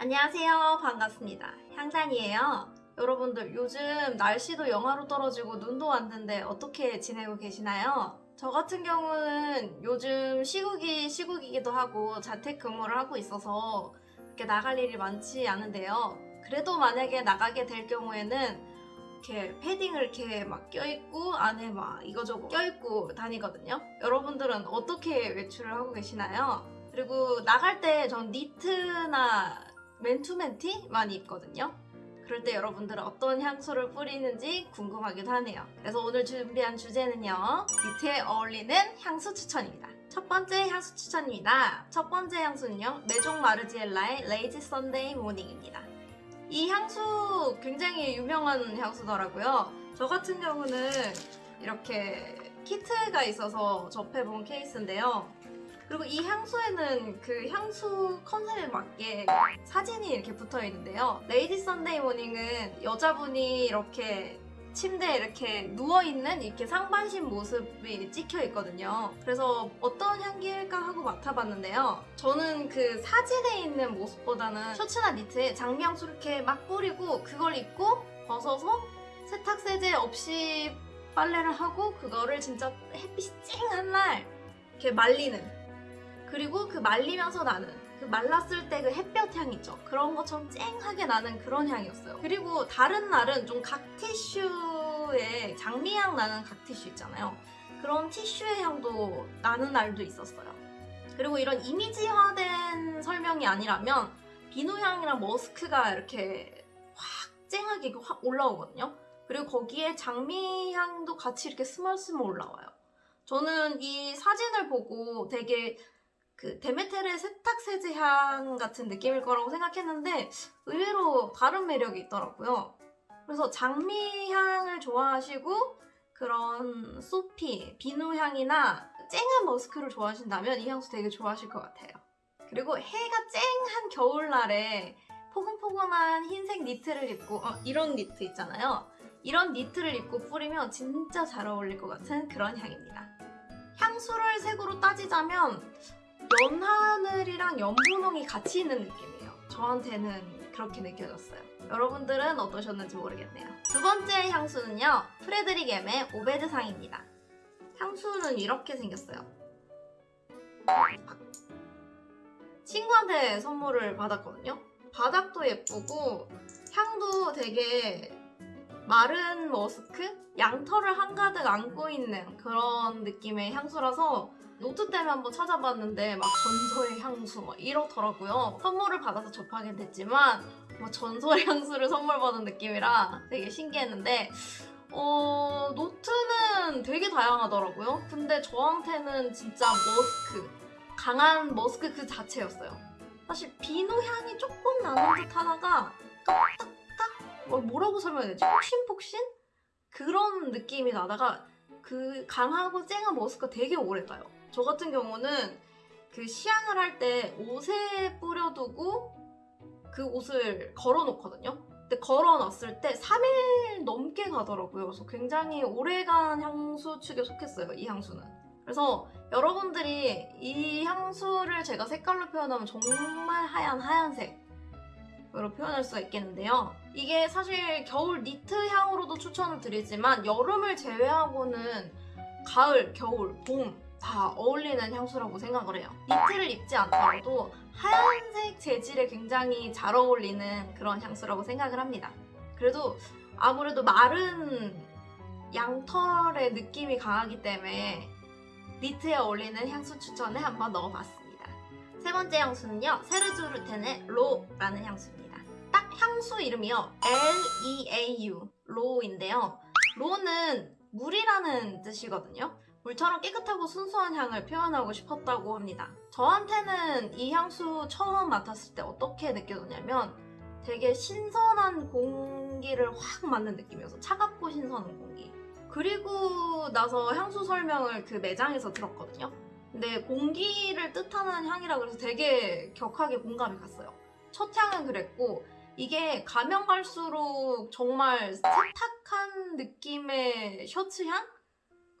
안녕하세요. 반갑습니다. 향단이에요. 여러분들 요즘 날씨도 영하로 떨어지고 눈도 왔는데 어떻게 지내고 계시나요? 저 같은 경우는 요즘 시국이 시국이기도 하고 자택근무를 하고 있어서 이렇게 나갈 일이 많지 않은데요. 그래도 만약에 나가게 될 경우에는 이렇게 패딩을 이렇게 막 껴입고 안에 막 이거저거 껴입고 다니거든요. 여러분들은 어떻게 외출을 하고 계시나요? 그리고 나갈 때 전 니트나 맨투맨티 많이 입거든요. 그럴 때 여러분들은 어떤 향수를 뿌리는지 궁금하기도 하네요. 그래서 오늘 준비한 주제는요. 니트에 어울리는 향수 추천입니다. 첫 번째 향수 추천입니다. 첫 번째 향수는요. 메종 마르지엘라의 레이지 선데이 모닝입니다. 이 향수 굉장히 유명한 향수더라고요. 저 같은 경우는 이렇게 키트가 있어서 접해본 케이스인데요. 그리고 이 향수에는 그 향수 컨셉에 맞게 사진이 이렇게 붙어 있는데요. 레이지 선데이 모닝은 여자분이 이렇게 침대에 이렇게 누워있는 이렇게 상반신 모습이 찍혀 있거든요. 그래서 어떤 향기일까 하고 맡아봤는데요. 저는 그 사진에 있는 모습보다는 셔츠나 니트에 장미향수를 이렇게 막 뿌리고 그걸 입고 벗어서 세탁 세제 없이 빨래를 하고 그거를 진짜 햇빛이 쨍한 날 이렇게 말리는 그리고 그 말리면서 나는 그 말랐을 때 그 햇볕 향 있죠. 그런 것처럼 쨍하게 나는 그런 향이었어요. 그리고 다른 날은 좀 각 티슈에 장미향 나는 각 티슈 있잖아요. 그런 티슈의 향도 나는 날도 있었어요. 그리고 이런 이미지화된 설명이 아니라면 비누향이랑 머스크가 이렇게 확 쨍하게 확 올라오거든요. 그리고 거기에 장미향도 같이 이렇게 스멀스멀 올라와요. 저는 이 사진을 보고 되게 그 데메텔의 세탁 세제 향 같은 느낌일 거라고 생각했는데 의외로 다른 매력이 있더라고요. 그래서 장미 향을 좋아하시고 그런 소피, 비누 향이나 쨍한 머스크를 좋아하신다면 이 향수 되게 좋아하실 것 같아요. 그리고 해가 쨍한 겨울날에 포근포근한 흰색 니트를 입고 어, 이런 니트 있잖아요. 이런 니트를 입고 뿌리면 진짜 잘 어울릴 것 같은 그런 향입니다. 향수를 색으로 따지자면 연하늘이랑 연분홍이 같이 있는 느낌이에요. 저한테는 그렇게 느껴졌어요. 여러분들은 어떠셨는지 모르겠네요. 두 번째 향수는요. 프레드릭 M의 오베드상입니다. 향수는 이렇게 생겼어요. 친구한테 선물을 받았거든요. bottle도 예쁘고 향도 되게 마른 머스크? 양털을 한가득 안고 있는 그런 느낌의 향수라서 노트 때문에 한번 찾아봤는데 막 전설의 향수 막 이렇더라고요. 선물을 받아서 접하게 됐지만 뭐 전설의 향수를 선물 받은 느낌이라 되게 신기했는데 어, 노트는 되게 다양하더라고요. 근데 저한테는 진짜 머스크, 강한 머스크 그 자체였어요. 사실 비누 향이 조금 나는 듯 하다가 딱딱딱 뭐 뭐라고 설명해야 되지? 폭신폭신? 그런 느낌이 나다가 그 강하고 쨍한 머스크가 되게 오래 가요. 저 같은 경우는 그 시향을 할 때 옷에 뿌려두고 그 옷을 걸어놓거든요. 근데 걸어놨을 때 3일 넘게 가더라고요. 그래서 굉장히 오래간 향수 축에 속했어요, 이 향수는. 그래서 여러분들이 이 향수를 제가 색깔로 표현하면 정말 하얀 하얀색으로 표현할 수가 있겠는데요. 이게 사실 겨울 니트 향으로도 추천을 드리지만 여름을 제외하고는 가을, 겨울, 봄 다 어울리는 향수라고 생각을 해요. 니트를 입지 않더라도 하얀색 재질에 굉장히 잘 어울리는 그런 향수라고 생각을 합니다. 그래도 아무래도 마른 양털의 느낌이 강하기 때문에 니트에 어울리는 향수 추천에 한번 넣어봤습니다. 세 번째 향수는요. 세르주르텐의 로라는 향수입니다. 딱 향수 이름이요. L-E-A-U 로인데요. 로는 물이라는 뜻이거든요. 물처럼 깨끗하고 순수한 향을 표현하고 싶었다고 합니다. 저한테는 이 향수 처음 맡았을 때 어떻게 느껴졌냐면 되게 신선한 공기를 확 맞는 느낌이어서 차갑고 신선한 공기. 그리고 나서 향수 설명을 그 매장에서 들었거든요. 근데 공기를 뜻하는 향이라 그래서 되게 격하게 공감이 갔어요. 첫 향은 그랬고 이게 가면 갈수록 정말 세탁한 느낌의 셔츠 향?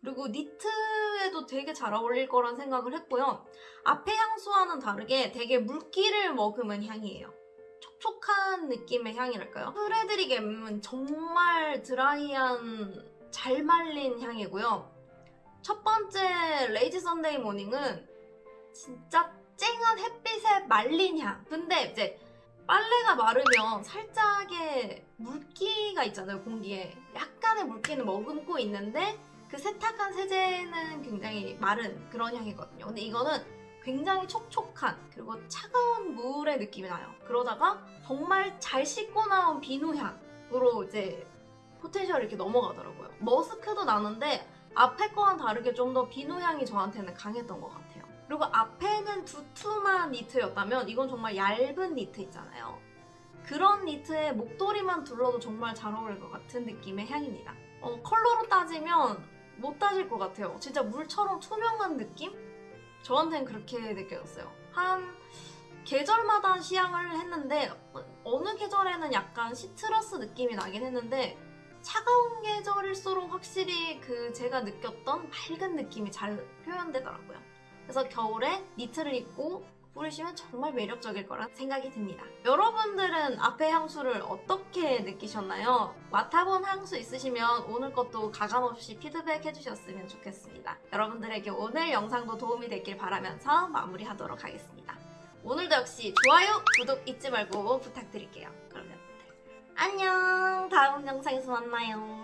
그리고 니트에도 되게 잘 어울릴 거란 생각을 했고요. 앞에 향수와는 다르게 되게 물기를 머금은 향이에요. 촉촉한 느낌의 향이랄까요? 프레드릭 M은 정말 드라이한 잘 말린 향이고요. 첫 번째 레이지 선데이 모닝은 진짜 쨍한 햇빛에 말린 향. 근데 이제 빨래가 마르면 살짝의 물기가 있잖아요, 공기에. 약간의 물기는 머금고 있는데 그 세탁한 세제는 굉장히 마른 그런 향이거든요. 근데 이거는 굉장히 촉촉한 그리고 차가운 물의 느낌이 나요. 그러다가 정말 잘 씻고 나온 비누 향으로 이제 포텐셜이 이렇게 넘어가더라고요. 머스크도 나는데 앞에 거와는 다르게 좀 더 비누 향이 저한테는 강했던 것 같아요. 그리고 앞에는 두툼한 니트였다면 이건 정말 얇은 니트 있잖아요. 그런 니트에 목도리만 둘러도 정말 잘 어울릴 것 같은 느낌의 향입니다. 어, 컬러로 따지면 못 따질 것 같아요. 진짜 물처럼 투명한 느낌? 저한테는 그렇게 느껴졌어요. 한 계절마다 시향을 했는데 어, 어느 계절에는 약간 시트러스 느낌이 나긴 했는데 차가운 계절일수록 확실히 그 제가 느꼈던 맑은 느낌이 잘 표현되더라고요. 그래서 겨울에 니트를 입고 뿌리시면 정말 매력적일 거란 생각이 듭니다. 여러분들은 앞에 향수를 어떻게 느끼셨나요? 맡아본 향수 있으시면 오늘 것도 가감없이 피드백 해주셨으면 좋겠습니다. 여러분들에게 오늘 영상도 도움이 됐길 바라면서 마무리하도록 하겠습니다. 오늘도 역시 좋아요, 구독 잊지 말고 부탁드릴게요. 그러면 안녕! 다음 영상에서 만나요.